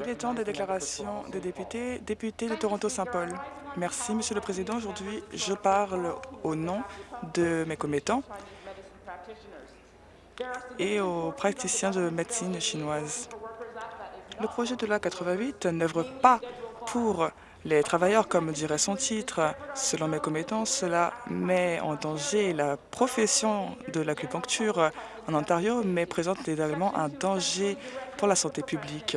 Il est temps des déclarations des députés. Député de Toronto-Saint-Paul. Merci, Monsieur le Président. Aujourd'hui, je parle au nom de mes commettants et aux praticiens de médecine chinoise. Le projet de loi 88 n'œuvre pas pour les travailleurs, comme dirait son titre. Selon mes commettants, cela met en danger la profession de l'acupuncture Ontario, mais présente également un danger pour la santé publique.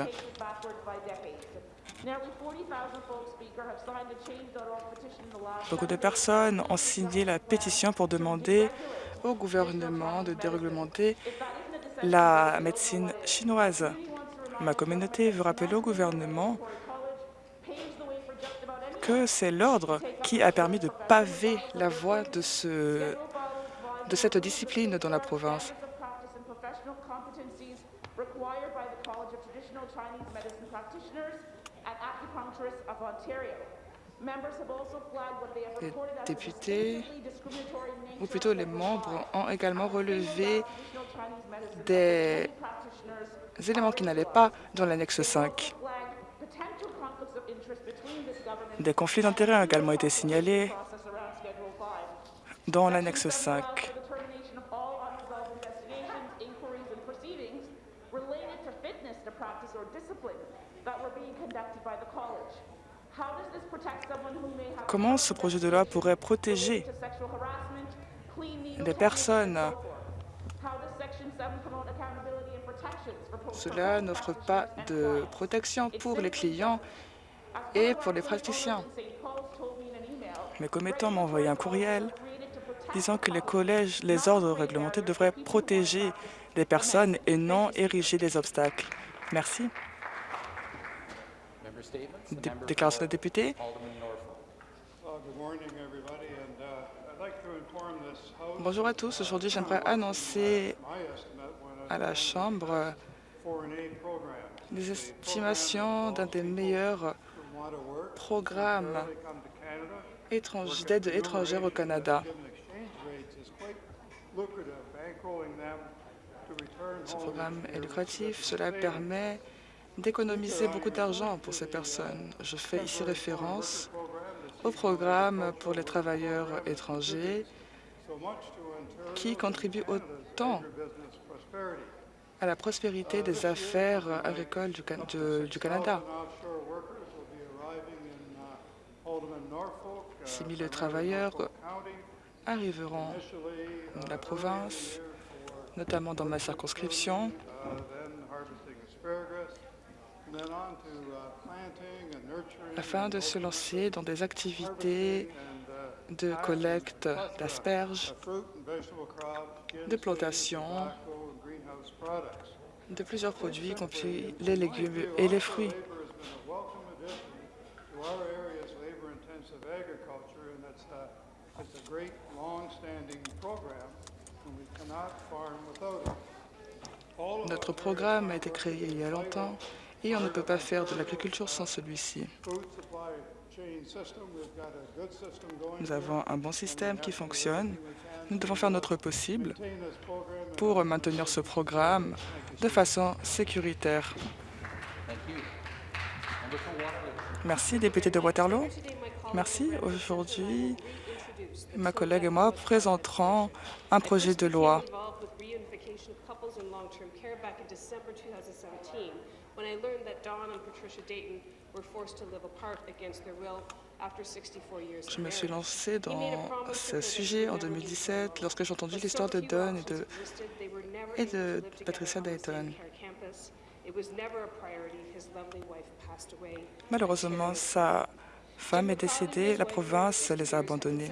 Beaucoup de personnes ont signé la pétition pour demander au gouvernement de déréglementer la médecine chinoise. Ma communauté veut rappeler au gouvernement que c'est l'ordre qui a permis de paver la voie de, ce, de cette discipline dans la province. Les députés, ou plutôt les membres, ont également relevé des éléments qui n'allaient pas dans l'annexe 5. Des conflits d'intérêts ont également été signalés dans l'annexe 5. Comment ce projet de loi pourrait protéger des personnes? Cela n'offre pas de protection pour les clients et pour les praticiens. Mes commettants m'ont envoyé un courriel disant que les collèges, les ordres réglementés devraient protéger les personnes et non ériger des obstacles. Merci. Déclaration de député. Bonjour à tous. Aujourd'hui, j'aimerais annoncer à la Chambre des estimations d'un des meilleurs programmes d'aide étrangère au Canada. Ce programme est lucratif. Cela permet d'économiser beaucoup d'argent pour ces personnes. Je fais ici référence au programme pour les travailleurs étrangers qui contribue autant à la prospérité des affaires agricoles du, du Canada. 6 000 travailleurs arriveront dans la province, notamment dans ma circonscription, afin de se lancer dans des activités de collecte d'asperges, de plantation de plusieurs produits, compris les légumes et les fruits. Notre programme a été créé il y a longtemps et on ne peut pas faire de l'agriculture sans celui-ci. Nous avons un bon système qui fonctionne. Nous devons faire notre possible pour maintenir ce programme de façon sécuritaire. Merci, député de Waterloo. Merci. Aujourd'hui, ma collègue et moi présenterons un projet de loi je me suis lancée dans ce sujet en 2017 lorsque j'ai entendu l'histoire de Don et de, et de Patricia Dayton. Malheureusement, sa femme est décédée, la province les a abandonnés.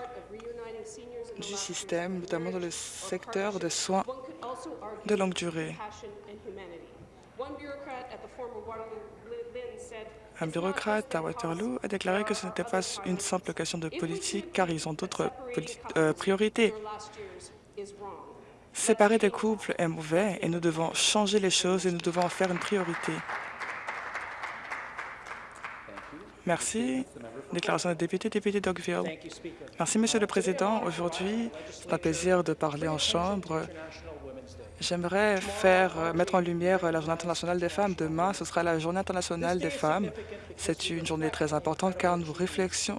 du système, notamment dans le secteur des soins de longue durée. Un bureaucrate à Waterloo a déclaré que ce n'était pas une simple question de politique car ils ont d'autres euh, priorités. Séparer des couples est mauvais et nous devons changer les choses et nous devons en faire une priorité. Merci. Déclaration de député, député d'Oakville. Merci, Monsieur le Président. Aujourd'hui, c'est un plaisir de parler en Chambre. J'aimerais faire euh, mettre en lumière la Journée internationale des femmes. Demain, ce sera la Journée internationale des femmes. C'est une journée très importante car nous,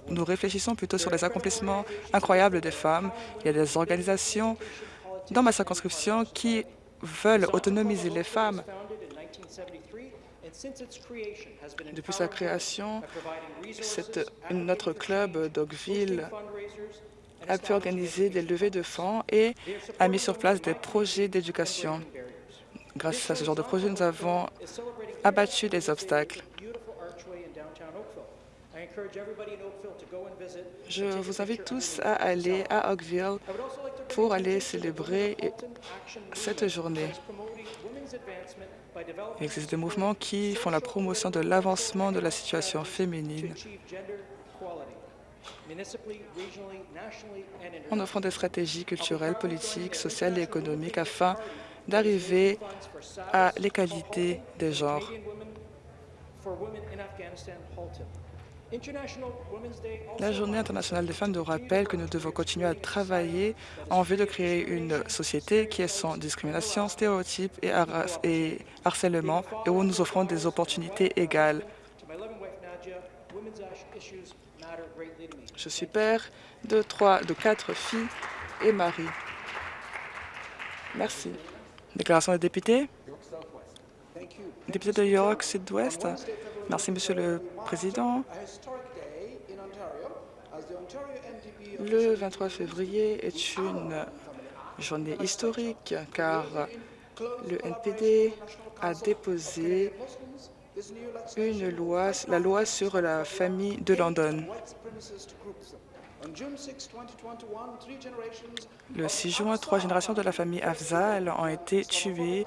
nous réfléchissons plutôt sur les accomplissements incroyables des femmes. Il y a des organisations dans ma circonscription qui veulent autonomiser les femmes depuis sa création, notre club d'Oakville a pu organiser des levées de fonds et a mis sur place des projets d'éducation. Grâce à ce genre de projet, nous avons abattu des obstacles. Je vous invite tous à aller à Oakville pour aller célébrer cette journée. Il existe des mouvements qui font la promotion de l'avancement de la situation féminine en offrant des stratégies culturelles, politiques, sociales et économiques afin d'arriver à l'égalité des genres. La Journée internationale des femmes nous rappelle que nous devons continuer à travailler en vue de créer une société qui est sans discrimination, stéréotypes et, harcèlement et où nous offrons des opportunités égales. Je suis père de, trois, de quatre filles et mari. Merci. Déclaration des députés. Député de York Sud-Ouest. Merci, Monsieur le Président. Le 23 février est une journée historique car le NPD a déposé une loi, la loi sur la famille de London. Le 6 juin, trois générations de la famille Afzal ont été tuées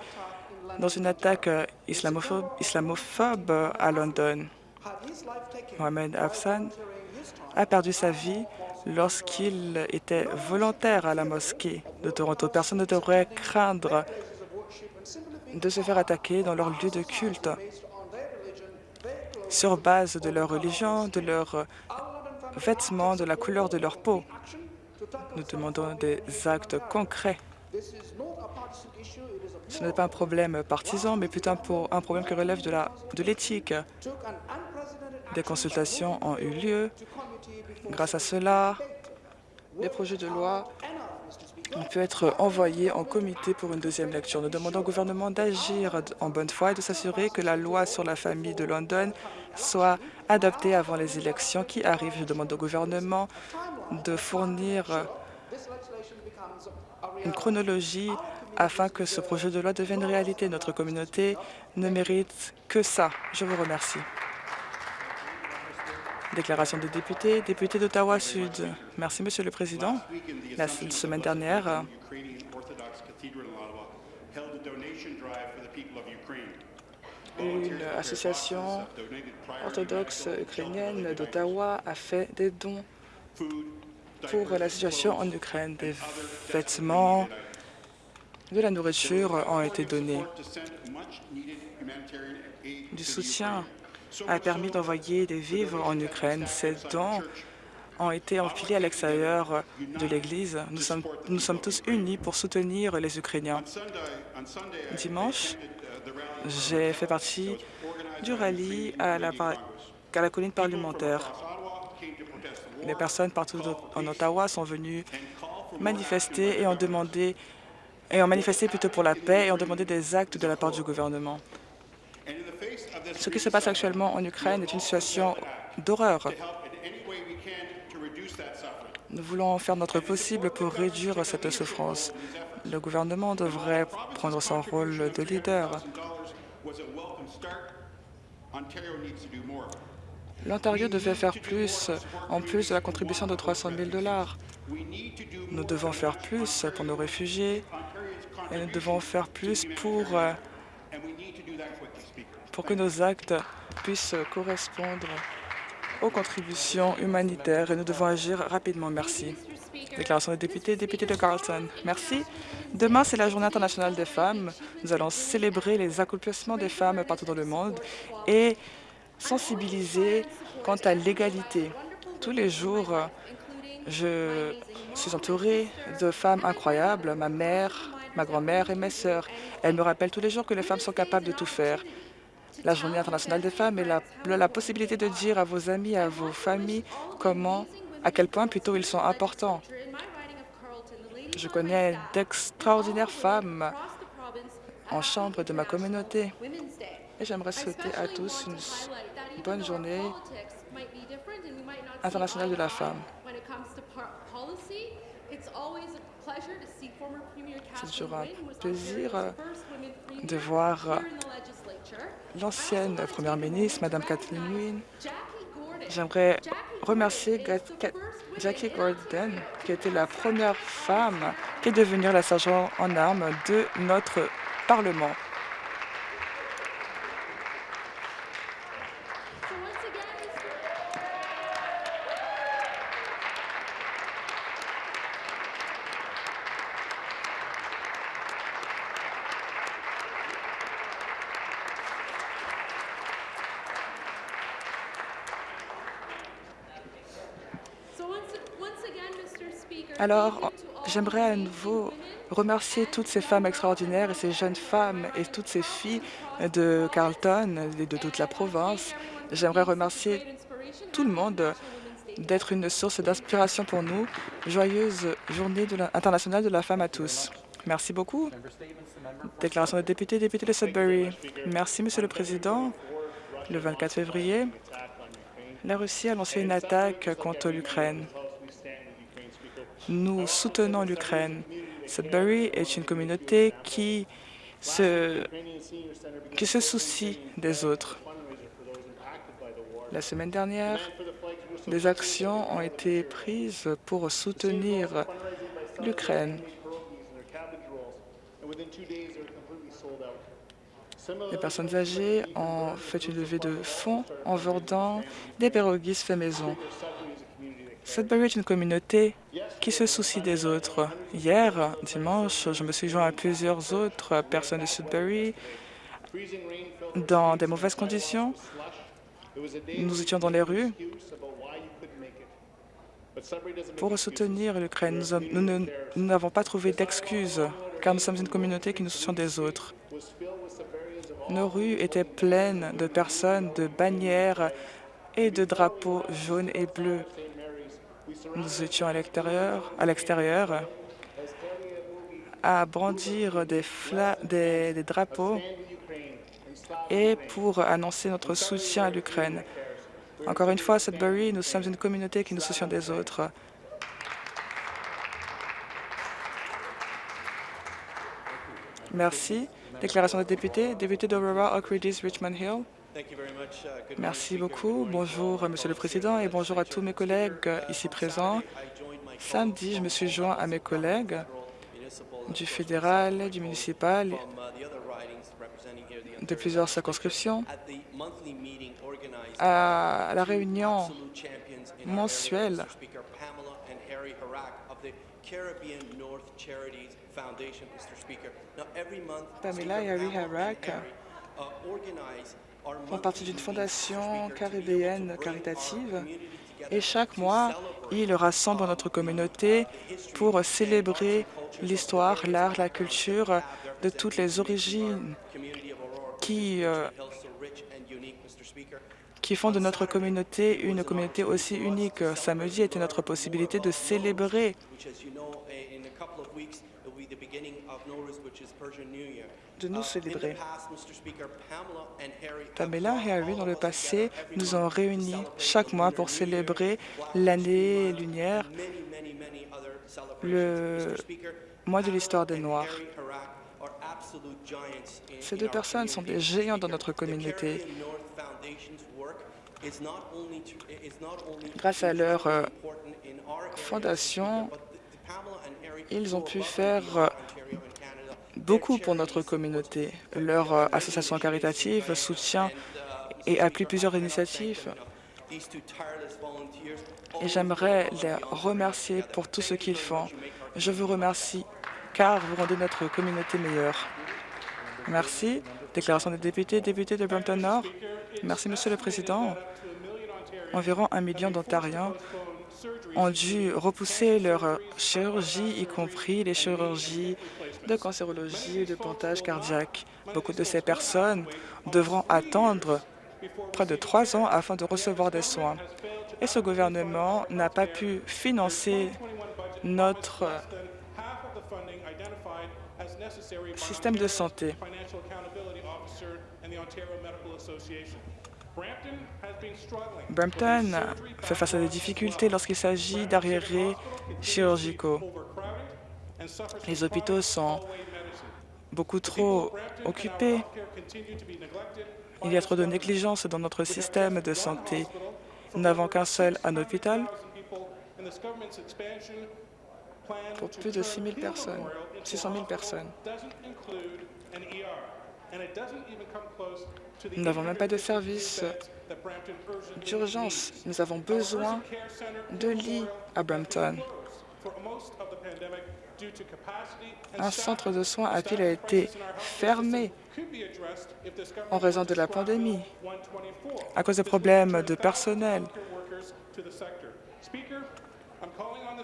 dans une attaque islamophobe, islamophobe à London. Mohamed Afzal a perdu sa vie lorsqu'il était volontaire à la mosquée de Toronto. Personne ne devrait craindre de se faire attaquer dans leur lieu de culte sur base de leur religion, de leurs vêtements, de la couleur de leur peau. Nous demandons des actes concrets. Ce n'est pas un problème partisan, mais plutôt un problème qui relève de l'éthique. Des consultations ont eu lieu. Grâce à cela, les projets de loi ont pu être envoyés en comité pour une deuxième lecture. Nous demandons au gouvernement d'agir en bonne foi et de s'assurer que la loi sur la famille de London soit adoptée avant les élections qui arrivent. Je demande au gouvernement de fournir une chronologie afin que ce projet de loi devienne réalité. Notre communauté ne mérite que ça. Je vous remercie. Déclaration des députés. Député d'Ottawa-Sud. Merci, Monsieur le Président. La semaine dernière, une association orthodoxe ukrainienne d'Ottawa a fait des dons pour la situation en Ukraine. Des vêtements, de la nourriture ont été donnés. Du soutien a permis d'envoyer des vivres en Ukraine. Ces dons ont été enfilés à l'extérieur de l'Église. Nous sommes, tous unis pour soutenir les Ukrainiens. Dimanche, j'ai fait partie du rallye à la colline parlementaire. Les personnes partout en Ottawa sont venues manifester et ont demandé et ont manifesté plutôt pour la paix et ont demandé des actes de la part du gouvernement. Ce qui se passe actuellement en Ukraine est une situation d'horreur. Nous voulons faire notre possible pour réduire cette souffrance. Le gouvernement devrait prendre son rôle de leader. L'Ontario devait faire plus, en plus de la contribution de 300 000 dollars. Nous devons faire plus pour nos réfugiés et nous devons faire plus pour, pour que nos actes puissent correspondre aux contributions humanitaires et nous devons agir rapidement. Merci. Déclaration des députés, député de Carleton. Merci. Demain, c'est la Journée internationale des femmes. Nous allons célébrer les accomplissements des femmes partout dans le monde et sensibiliser quant à l'égalité. Tous les jours, je suis entourée de femmes incroyables, ma mère, ma grand-mère et mes sœurs. Elles me rappellent tous les jours que les femmes sont capables de tout faire. La Journée internationale des femmes est la, la possibilité de dire à vos amis, à vos familles, comment, à quel point plutôt ils sont importants. Je connais d'extraordinaires femmes en chambre de ma communauté et j'aimerais souhaiter à tous une bonne journée internationale de la femme. C'est toujours un plaisir de voir l'ancienne première ministre, Mme Kathleen Wynne. J'aimerais remercier Jackie Gordon, qui était la première femme qui est devenue la sergent en armes de notre Parlement. Alors, j'aimerais à nouveau remercier toutes ces femmes extraordinaires et ces jeunes femmes et toutes ces filles de Carleton et de toute la province. J'aimerais remercier tout le monde d'être une source d'inspiration pour nous. Joyeuse journée internationale de la femme à tous. Merci beaucoup. Déclaration des députés, député de Sudbury. Merci, Monsieur le Président. Le 24 février, la Russie a lancé une attaque contre l'Ukraine. Nous soutenons l'Ukraine. Sudbury est une communauté qui se, qui se soucie des autres. La semaine dernière, des actions ont été prises pour soutenir l'Ukraine. Les personnes âgées ont fait une levée de fonds en vendant des pirogues fait maison. Sudbury est une communauté qui se soucie des autres. Hier, dimanche, je me suis joint à plusieurs autres personnes de Sudbury dans des mauvaises conditions. Nous étions dans les rues pour soutenir l'Ukraine. Nous n'avons pas trouvé d'excuses, car nous sommes une communauté qui nous soucie des autres. Nos rues étaient pleines de personnes, de bannières et de drapeaux jaunes et bleus. Nous étions à l'extérieur, à à brandir des, des, drapeaux et pour annoncer notre soutien à l'Ukraine. Encore une fois, à Sudbury, nous sommes une communauté qui nous soucie des autres. Merci. Déclaration des députés. Député d'Aurora, Oak Ridges, Richmond Hill. Merci beaucoup. Bonjour, Monsieur le Président, et bonjour à tous mes collègues ici présents. Samedi, je me suis joint à mes collègues du fédéral, du municipal, de plusieurs circonscriptions, à la réunion mensuelle Pamela et Harry Harak font partie d'une fondation caribéenne caritative. Et chaque mois, ils rassemblent notre communauté pour célébrer l'histoire, l'art, la culture de toutes les origines qui, euh, qui font de notre communauté une communauté aussi unique. Samedi était notre possibilité de célébrer de nous célébrer. Pamela et Harry, dans le passé, nous ont réunis chaque mois pour célébrer l'année lunaire, le mois de l'histoire des Noirs. Ces deux personnes sont des géants dans notre communauté. Grâce à leur euh, fondation, ils ont pu faire euh, beaucoup pour notre communauté. Leur euh, association caritative soutient et appuie plusieurs initiatives. Et j'aimerais les remercier pour tout ce qu'ils font. Je vous remercie car vous rendez notre communauté meilleure. Merci. Déclaration des députés. Député de Brampton Nord. Merci, Monsieur le Président. Environ un million d'Ontariens ont dû repousser leur chirurgie, y compris les chirurgies de cancérologie et de pontage cardiaque. Beaucoup de ces personnes devront attendre près de trois ans afin de recevoir des soins. Et ce gouvernement n'a pas pu financer notre système de santé. Brampton fait face à des difficultés lorsqu'il s'agit d'arriérés chirurgicaux. Les hôpitaux sont beaucoup trop occupés. Il y a trop de négligence dans notre système de santé. Nous n'avons qu'un seul un hôpital pour plus de 6 000 personnes, 600 000 personnes. Nous n'avons même pas de service d'urgence. Nous avons besoin de lits à Brampton. Un centre de soins à Peel a été fermé en raison de la pandémie, à cause de problèmes de personnel.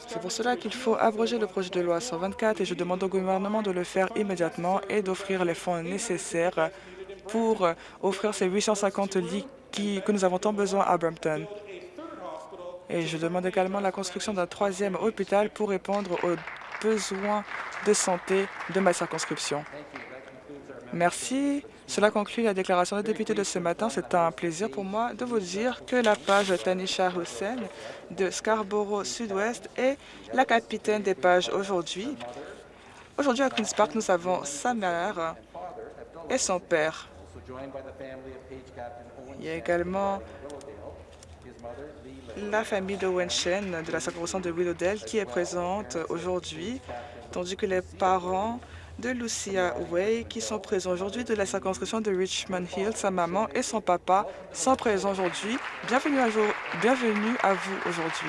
C'est pour cela qu'il faut abroger le projet de loi 124 et je demande au gouvernement de le faire immédiatement et d'offrir les fonds nécessaires pour offrir ces 850 lits que nous avons tant besoin à Brampton. Et je demande également la construction d'un troisième hôpital pour répondre aux besoins de santé de ma circonscription. Merci. Cela conclut la déclaration des députés de ce matin. C'est un plaisir pour moi de vous dire que la page Tanisha Hussein de Scarborough Sud-Ouest est la capitaine des pages aujourd'hui. Aujourd'hui, à Queen's Park, nous avons sa mère et son père. Il y a également la famille de Wenshen de la circonscription de Willowdale qui est présente aujourd'hui, tandis que les parents de Lucia Way qui sont présents aujourd'hui de la circonscription de Richmond Hill. Sa maman et son papa sont présents aujourd'hui. Bienvenue, à, vous aujourd'hui.